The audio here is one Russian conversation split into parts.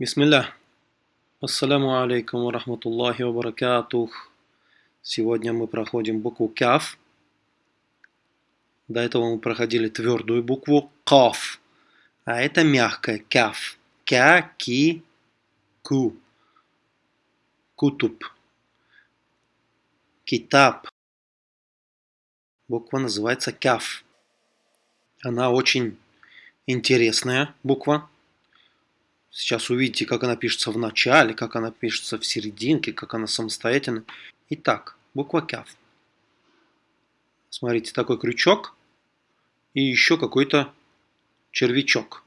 Бисмилля. Ассаляму алейкум ва рахматуллахи ва баракатух. Сегодня мы проходим букву каф. До этого мы проходили твердую букву каф. А это мягкая каф. Кя, ки, ку. Кутуб. Китаб. Буква называется каф. Она очень интересная буква. Сейчас увидите, как она пишется в начале, как она пишется в серединке, как она самостоятельно. Итак, буква КЯФ. Смотрите, такой крючок и еще какой-то червячок.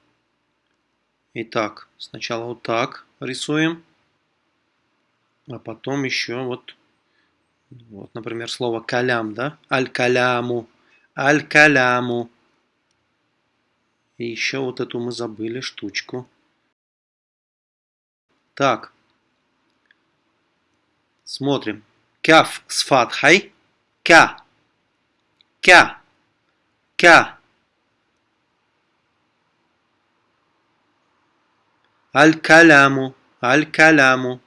Итак, сначала вот так рисуем, а потом еще вот, вот например, слово калям, да? Аль-каляму, аль-каляму. И еще вот эту мы забыли штучку. Так. Смотрим. Кяф с фатхой. Кя. Кя. Кя. Аль-каляму. Аль-каляму.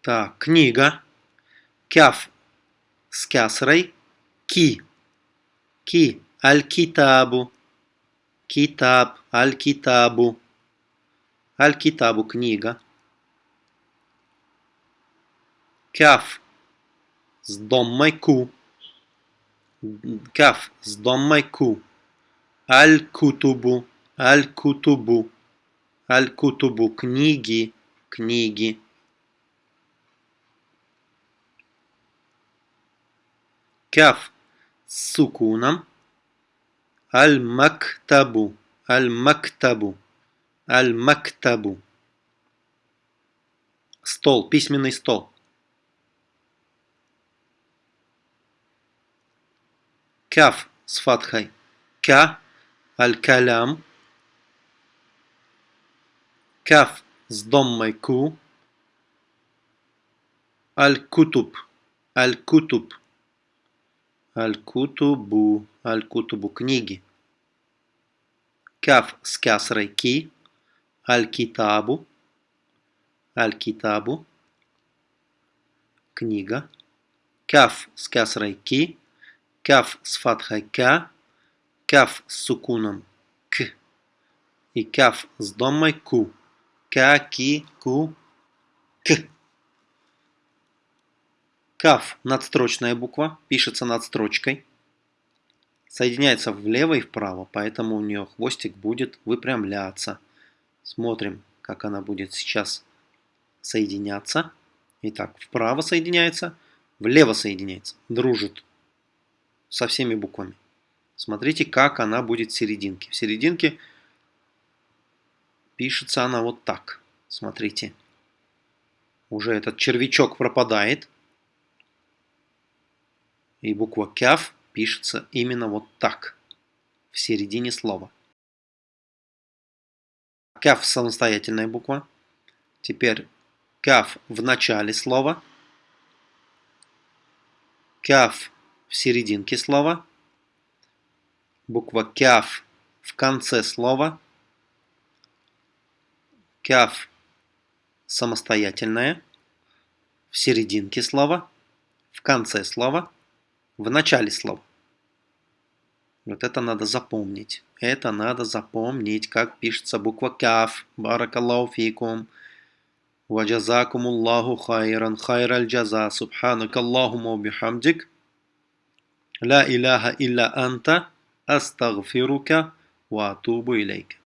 Так, книга. Кяф с кясрой. Ки. Ки. Аль-китабу. Китаб, Аль-Китабу. Аль-Китабу книга. Каф с доммой ку. Каф с доммой ку. Аль-Кутубу, Аль-Кутубу. Аль-Кутубу книги, книги. Каф с сукуном. Аль-Мактабу. Аль-Мактабу. Аль-Мактабу. Стол, письменный стол. Каф с фатхой. Ка. Аль-Калям. Каф с доммой ку. Аль-Кутуб. Аль-Кутуб. Аль-Кутубу. Аль-Кутубу книги. Каф с кясрой ки. Аль-Китабу. Аль-Китабу. Книга. Каф с кясрой ки. Каф с фатхой ка. Каф с сукуном к. И каф с домой ку. Ка, ки, ку, к. Каф – надстрочная буква, пишется над строчкой. Соединяется влево и вправо, поэтому у нее хвостик будет выпрямляться. Смотрим, как она будет сейчас соединяться. Итак, вправо соединяется, влево соединяется, дружит со всеми буквами. Смотрите, как она будет в серединке. В серединке пишется она вот так. Смотрите. Уже этот червячок пропадает. И буква кяф пишется именно вот так, в середине слова. Кяф самостоятельная буква. Теперь кяф в начале слова. Кяф в серединке слова. Буква кяф в конце слова. Кяф самостоятельная в серединке слова, в конце слова в начале слов. Вот это надо запомнить. Это надо запомнить, как пишется буква каф. Баракаллаху фикум. Ваджазакум Аллаху хайран. Хайраль джаза. Субханак Аллахума бихамдик. Ла илляха илля анта. Астагфирука ва атубу илейка.